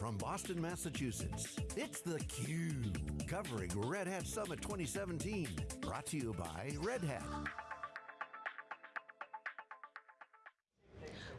from Boston, Massachusetts, it's theCUBE, covering Red Hat Summit 2017. Brought to you by Red Hat.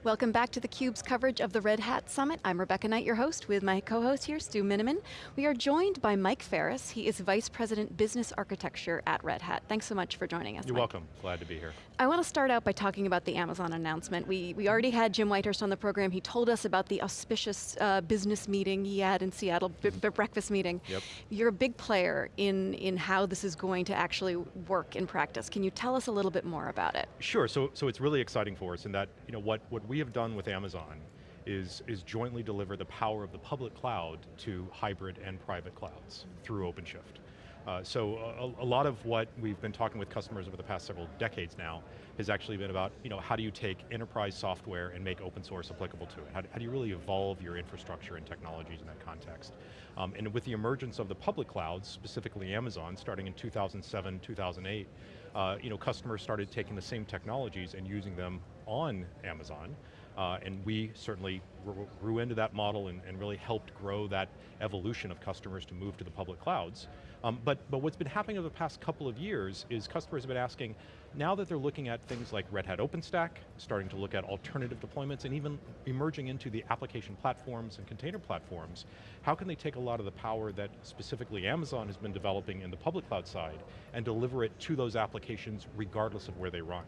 Welcome back to theCUBE's coverage of the Red Hat Summit. I'm Rebecca Knight, your host, with my co-host here, Stu Miniman. We are joined by Mike Ferris. He is Vice President Business Architecture at Red Hat. Thanks so much for joining us, You're Mike. welcome, glad to be here. I want to start out by talking about the Amazon announcement. We, we already had Jim Whitehurst on the program. He told us about the auspicious uh, business meeting he had in Seattle, the breakfast meeting. Yep. You're a big player in, in how this is going to actually work in practice. Can you tell us a little bit more about it? Sure, so, so it's really exciting for us in that you know, what, what we have done with Amazon is, is jointly deliver the power of the public cloud to hybrid and private clouds through OpenShift. Uh, so a, a, lot of what we've been talking with customers over the past several decades now has actually been about, you know, how do you take enterprise software and make open source applicable to it? How, how do you really evolve your infrastructure and technologies in that context? Um, and with the emergence of the public clouds, specifically Amazon, starting in 2007, 2008, uh, you know, customers started taking the same technologies and using them on Amazon, uh, and we certainly grew into that model and, and, really helped grow that evolution of customers to move to the public clouds. Um, but, but what's been happening over the past couple of years is customers have been asking, now that they're looking at things like Red Hat OpenStack, starting to look at alternative deployments, and even emerging into the application platforms and container platforms, how can they take a lot of the power that specifically Amazon has been developing in the public cloud side and deliver it to those applications regardless of where they run?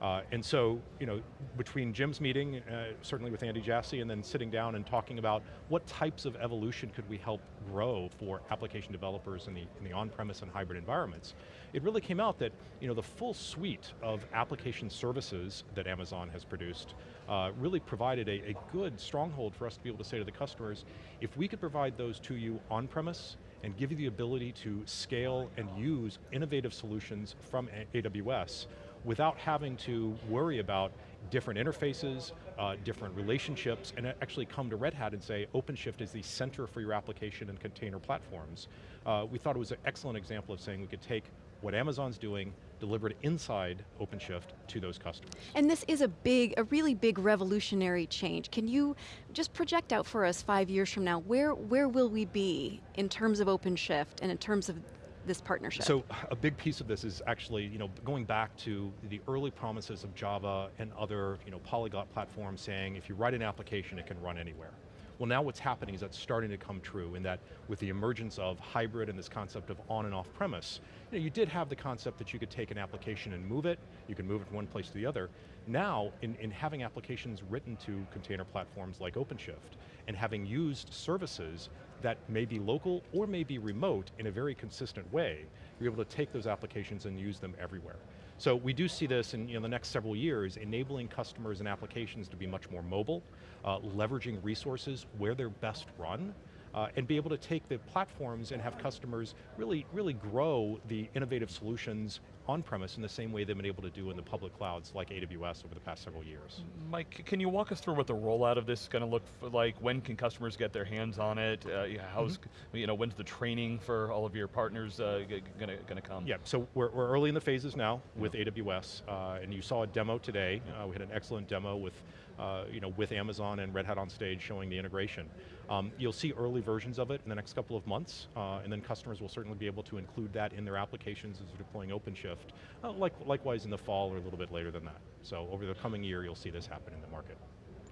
Uh, and so, you know, between Jim's meeting, uh, certainly with Andy Jassy, and then sitting down and talking about what types of evolution could we help grow for application developers in the, in the on-premise and hybrid environments, it really came out that, you know, the full suite of application services that Amazon has produced uh, really provided a, a good stronghold for us to be able to say to the customers, if we could provide those to you on-premise, and give you the ability to scale and use innovative solutions from AWS, without having to worry about different interfaces, uh, different relationships, and actually come to Red Hat and say, OpenShift is the center for your application and container platforms. Uh, we thought it was an excellent example of saying we could take what Amazon's doing, deliver it inside OpenShift to those customers. And this is a big, a really big revolutionary change. Can you just project out for us five years from now, where, where will we be in terms of OpenShift and in terms of this partnership? So a big piece of this is actually, you know, going back to the early promises of Java and other, you know, polyglot platforms saying if you write an application, it can run anywhere. Well now what's happening is that's starting to come true in that with the emergence of hybrid and this concept of on and off premise, you, know, you did have the concept that you could take an application and move it, you can move it from one place to the other. Now, in, in having applications written to container platforms like OpenShift, and having used services that may be local or may be remote in a very consistent way, you're able to take those applications and use them everywhere. So we do see this in you know, the next several years, enabling customers and applications to be much more mobile, uh, leveraging resources where they're best run, uh, and be able to take the platforms and have customers really, really grow the innovative solutions on-premise in the same way they've been able to do in the public clouds like AWS over the past several years. Mike, can you walk us through what the rollout of this is going to look like? When can customers get their hands on it? Uh, how's, mm -hmm. you know, when's the training for all of your partners uh, going to come? Yeah, so we're, we're early in the phases now with yeah. AWS, uh, and you saw a demo today. Yeah. Uh, we had an excellent demo with uh, you know, with Amazon and Red Hat on stage showing the integration. Um, you'll see early versions of it in the next couple of months, uh, and then customers will certainly be able to include that in their applications as they're deploying OpenShift, uh, like, likewise in the fall or a little bit later than that. So over the coming year, you'll see this happen in the market.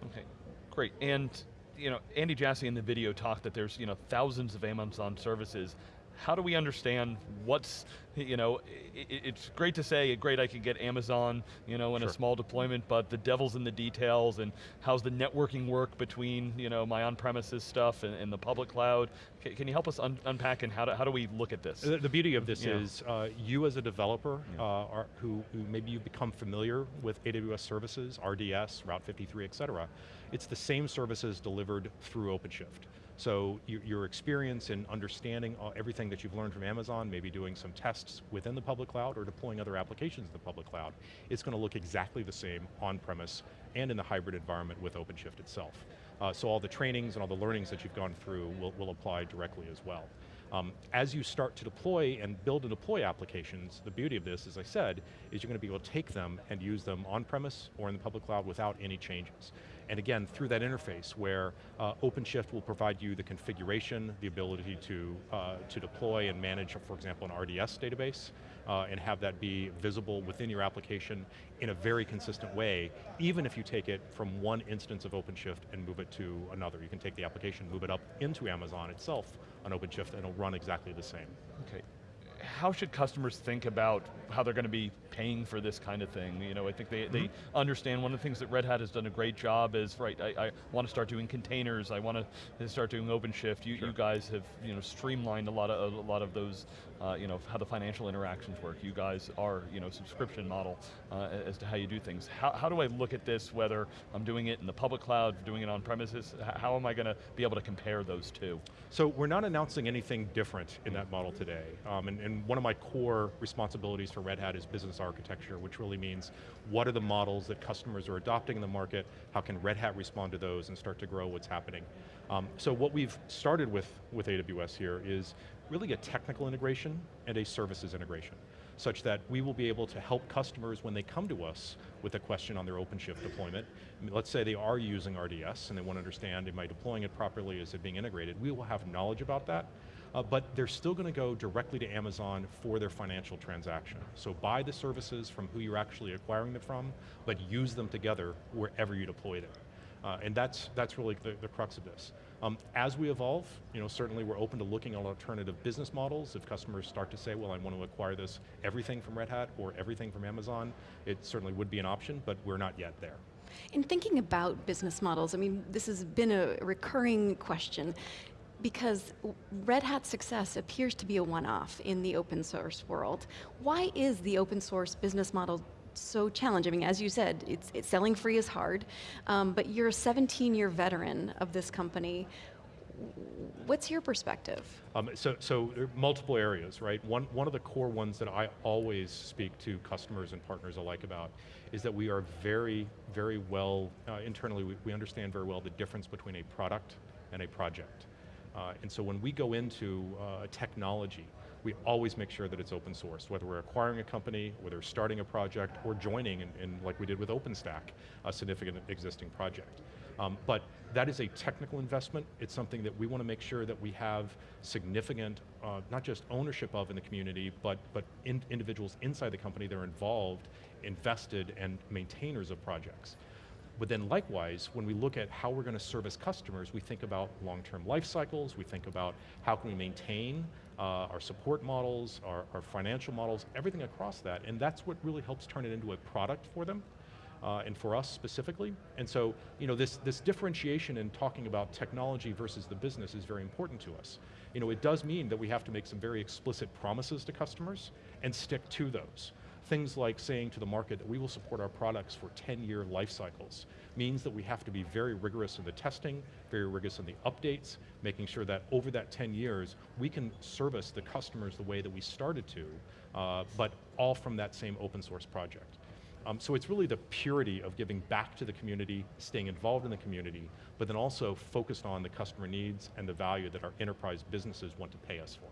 Okay, great. And you know, Andy Jassy in the video talked that there's you know, thousands of Amazon services how do we understand what's, you know, it, it's great to say, great I could get Amazon, you know, in sure. a small deployment, but the devil's in the details and how's the networking work between, you know, my on-premises stuff and, and, the public cloud. Can, can you help us un unpack and how do, how do we look at this? The, the beauty of this yeah. is uh, you as a developer yeah. uh, are, who, who maybe you become familiar with AWS services, RDS, Route 53, et cetera. It's the same services delivered through OpenShift. So your experience in understanding everything that you've learned from Amazon, maybe doing some tests within the public cloud or deploying other applications in the public cloud, it's going to look exactly the same on-premise and in the hybrid environment with OpenShift itself. Uh, so all the trainings and all the learnings that you've gone through will, will apply directly as well. Um, as you start to deploy and build and deploy applications, the beauty of this, as I said, is you're going to be able to take them and use them on-premise or in the public cloud without any changes. And again, through that interface where uh, OpenShift will provide you the configuration, the ability to, uh, to deploy and manage, for example, an RDS database, uh, and have that be visible within your application in a very consistent way, even if you take it from one instance of OpenShift and move it to another. You can take the application, move it up into Amazon itself on OpenShift, and it'll run exactly the same. Okay. How should customers think about how they're going to be paying for this kind of thing? You know, I think they, mm -hmm. they mm-hmm. understand one of the things that Red Hat has done a great job is, right, I, I want to start doing containers, I want to start doing OpenShift. You, sure. you guys have you know, streamlined a lot of, a lot of those uh, you know, how the financial interactions work. You guys are, you know, subscription model uh, as to how you do things. How, how do I look at this, whether I'm doing it in the public cloud, doing it on premises, how am I going to be able to compare those two? So we're not announcing anything different in that model today. Um, and, and one of my core responsibilities for Red Hat is business architecture, which really means what are the models that customers are adopting in the market, how can Red Hat respond to those and start to grow what's happening. Um, so what we've started with, with AWS here is really a technical integration and a services integration, such that we will be able to help customers when they come to us with a question on their OpenShift deployment. I mean, let's say they are using RDS and they want to understand, am I deploying it properly, is it being integrated? We will have knowledge about that, uh, but they're still going to go directly to Amazon for their financial transaction. So buy the services from who you're actually acquiring them from, but use them together wherever you deploy them. Uh, and that's, that's really the, the crux of this. Um, as we evolve, you know, certainly we're open to looking at alternative business models. If customers start to say, well, I want to acquire this, everything from Red Hat or everything from Amazon, it certainly would be an option, but we're not yet there. In thinking about business models, I mean, this has been a recurring question because Red Hat's success appears to be a one-off in the open source world. Why is the open source business model so challenging. I mean, as you said, it's, it's selling free is hard, um, but you're a 17-year veteran of this company. What's your perspective? Um, so, so there are multiple areas, right? One, one of the core ones that I always speak to customers and partners alike about is that we are very, very well, uh, internally, we, we understand very well the difference between a product and a project. Uh, and so when we go into uh, technology, we always make sure that it's open source, whether we're acquiring a company, whether we're starting a project, or joining, in, in like we did with OpenStack, a significant existing project. Um, but that is a technical investment. It's something that we want to make sure that we have significant, uh, not just ownership of in the community, but, but in individuals inside the company that are involved, invested, and maintainers of projects. But then likewise, when we look at how we're going to service customers, we think about long-term life cycles, we think about how can we maintain uh, our support models, our, our, financial models, everything across that, and that's what really helps turn it into a product for them, uh, and for us specifically. And so, you know, this, this differentiation in talking about technology versus the business is very important to us. You know, it does mean that we have to make some very explicit promises to customers and stick to those. Things like saying to the market that we will support our products for 10-year life cycles means that we have to be very rigorous in the testing, very rigorous in the updates, making sure that over that 10 years, we can service the customers the way that we started to, uh, but all from that same open source project. Um, so it's really the purity of giving back to the community, staying involved in the community, but then also focused on the customer needs and the value that our enterprise businesses want to pay us for.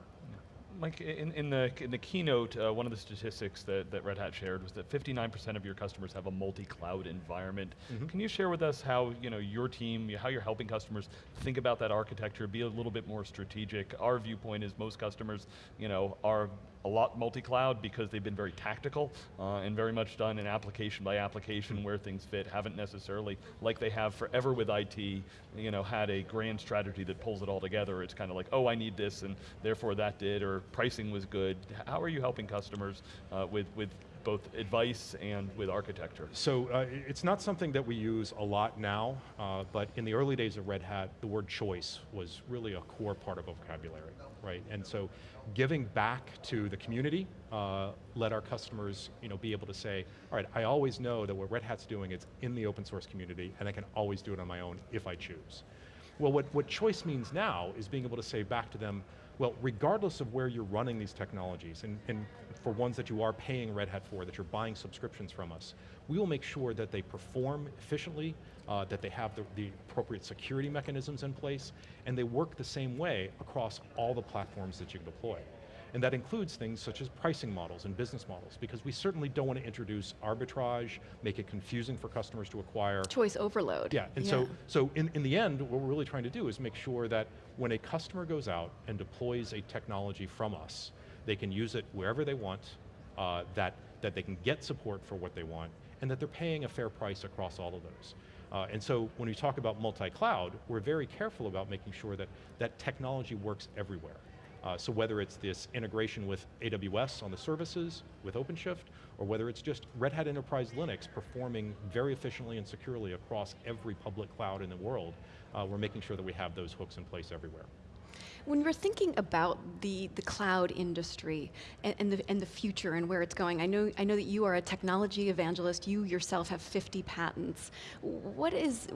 Mike, in, in, the, in the keynote, uh, one of the statistics that, that Red Hat shared was that 59% of your customers have a multi-cloud environment. Mm -hmm. Can you share with us how you know, your team, how you're helping customers think about that architecture, be a little bit more strategic? Our viewpoint is most customers you know, are a lot multi-cloud because they've been very tactical uh, and very much done in application by application where things fit, haven't necessarily, like they have forever with IT, you know, had a grand strategy that pulls it all together. It's kind of like, oh, I need this and therefore that did, or pricing was good. How are you helping customers uh, with, with both advice and with architecture? So uh, it's not something that we use a lot now, uh, but in the early days of Red Hat, the word choice was really a core part of vocabulary, right? And so giving back to the community, uh, let our customers you know, be able to say, all right, I always know that what Red Hat's doing is in the open source community, and I can always do it on my own if I choose. Well, what, what choice means now is being able to say back to them, well, regardless of where you're running these technologies, and, and for ones that you are paying Red Hat for, that you're buying subscriptions from us, we will make sure that they perform efficiently, uh, that they have the, the, appropriate security mechanisms in place, and they work the same way across all the platforms that you deploy. And that includes things such as pricing models and business models, because we certainly don't want to introduce arbitrage, make it confusing for customers to acquire. Choice overload. Yeah, and so, so in, in the end, what we're really trying to do is make sure that when a customer goes out and deploys a technology from us, they can use it wherever they want, uh, that, that they can get support for what they want, and that they're paying a fair price across all of those. Uh, and so when we talk about multi-cloud, we're very careful about making sure that that technology works everywhere. Uh, so whether it's this integration with AWS on the services, with OpenShift, or whether it's just Red Hat Enterprise Linux performing very efficiently and securely across every public cloud in the world, uh, we're making sure that we have those hooks in place everywhere. When we're thinking about the, the cloud industry and, and, the, and the future and where it's going, I know, I know that you are a technology evangelist, you yourself have 50 patents. What is,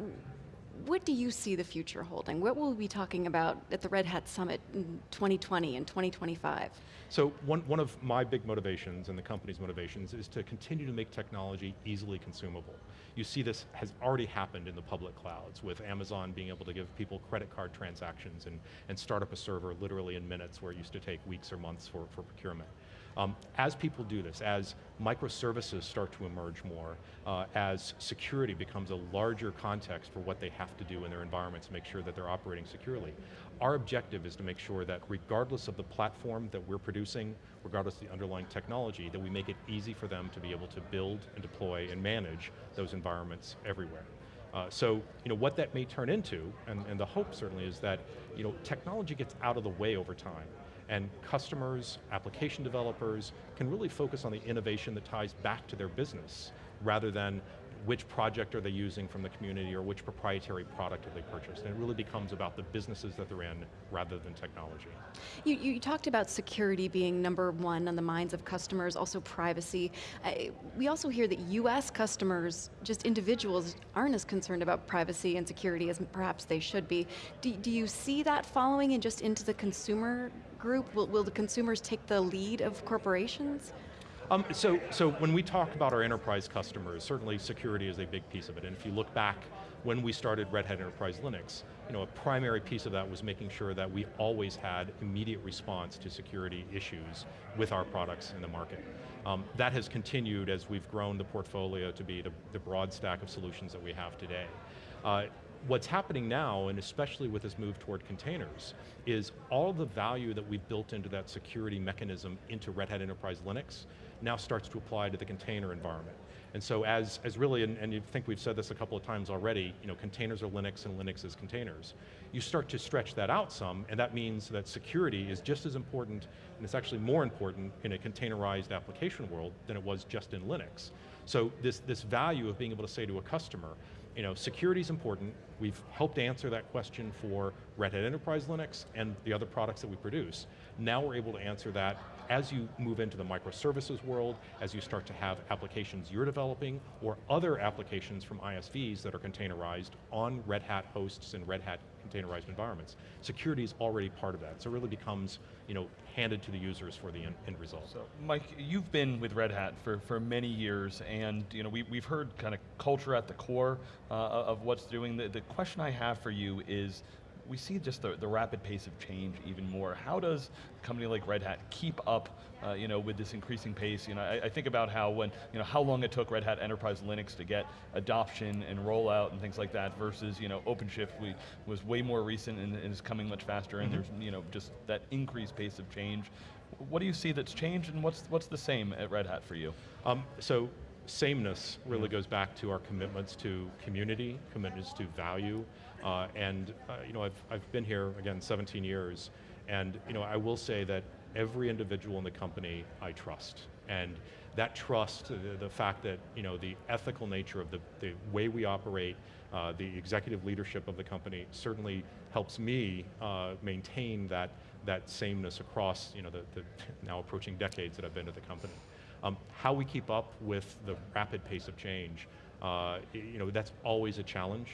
what do you see the future holding? What will we be talking about at the Red Hat Summit in 2020 and 2025? So one, one of my big motivations and the company's motivations is to continue to make technology easily consumable. You see this has already happened in the public clouds with Amazon being able to give people credit card transactions and, and start up a server literally in minutes where it used to take weeks or months for, for procurement. Um, as people do this, as microservices start to emerge more, uh, as security becomes a larger context for what they have to do in their environments to make sure that they're operating securely, our objective is to make sure that regardless of the platform that we're producing, regardless of the underlying technology, that we make it easy for them to be able to build and deploy and manage those environments everywhere. Uh, so, you know, what that may turn into, and, and the hope certainly is that, you know, technology gets out of the way over time and customers, application developers can really focus on the innovation that ties back to their business rather than which project are they using from the community or which proprietary product have they purchased. And it really becomes about the businesses that they're in rather than technology. You, you talked about security being number one on the minds of customers, also privacy. Uh, we also hear that US customers, just individuals, aren't as concerned about privacy and security as perhaps they should be. Do, do you see that following and just into the consumer group? Will, will the consumers take the lead of corporations? Um, so, so when we talk about our enterprise customers, certainly security is a big piece of it. And if you look back when we started Red Hat Enterprise Linux, you know, a primary piece of that was making sure that we always had immediate response to security issues with our products in the market. Um, that has continued as we've grown the portfolio to be the, the broad stack of solutions that we have today. Uh, what's happening now, and especially with this move toward containers, is all the value that we've built into that security mechanism into Red Hat Enterprise Linux now starts to apply to the container environment. And so as, as really, and, and you think we've said this a couple of times already, you know, containers are Linux and Linux is containers. You start to stretch that out some, and that means that security is just as important, and it's actually more important in a containerized application world than it was just in Linux. So this, this value of being able to say to a customer, you know, security is important. We've helped answer that question for Red Hat Enterprise Linux and the other products that we produce. Now we're able to answer that as you move into the microservices world, as you start to have applications you're developing, or other applications from ISVs that are containerized on Red Hat hosts and Red Hat containerized environments. Security is already part of that, so it really becomes you know, handed to the users for the end, end result. So Mike, you've been with Red Hat for, for many years, and you know, we, we've heard kind of culture at the core uh, of what's doing. The, the question I have for you is, we see just the, the rapid pace of change even more. How does a company like Red Hat keep up uh, you know, with this increasing pace? You know, I, I, think about how when, you know, how long it took Red Hat Enterprise Linux to get adoption and rollout and things like that versus, you know, OpenShift we, was way more recent and, and is coming much faster and mm -hmm. there's, you know, just that increased pace of change. What do you see that's changed and what's, what's the same at Red Hat for you? Um, so sameness really goes back to our commitments to community, commitments to value, uh, and uh, you know, I've, I've been here, again, 17 years, and you know, I will say that every individual in the company I trust. And that trust, the, the fact that you know, the ethical nature of the, the way we operate, uh, the executive leadership of the company certainly helps me uh, maintain that, that sameness across you know, the, the now approaching decades that I've been at the company. Um, how we keep up with the rapid pace of change, uh, you know, that's always a challenge,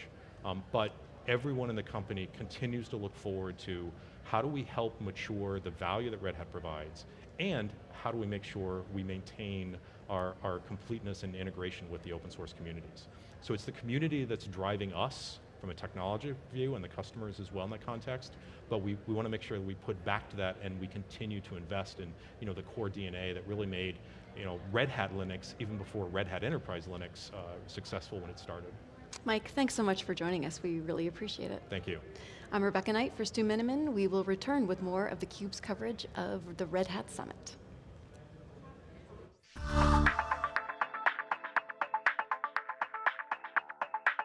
um, but everyone in the company continues to look forward to how do we help mature the value that Red Hat provides, and how do we make sure we maintain our, our completeness and integration with the open source communities. So it's the community that's driving us from a technology view and the customers as well in that context, but we, we want to make sure that we put back to that and we continue to invest in you know, the core DNA that really made you know, Red Hat Linux, even before Red Hat Enterprise Linux, uh, successful when it started. Mike, thanks so much for joining us. We really appreciate it. Thank you. I'm Rebecca Knight for Stu Miniman. We will return with more of theCUBE's coverage of the Red Hat Summit.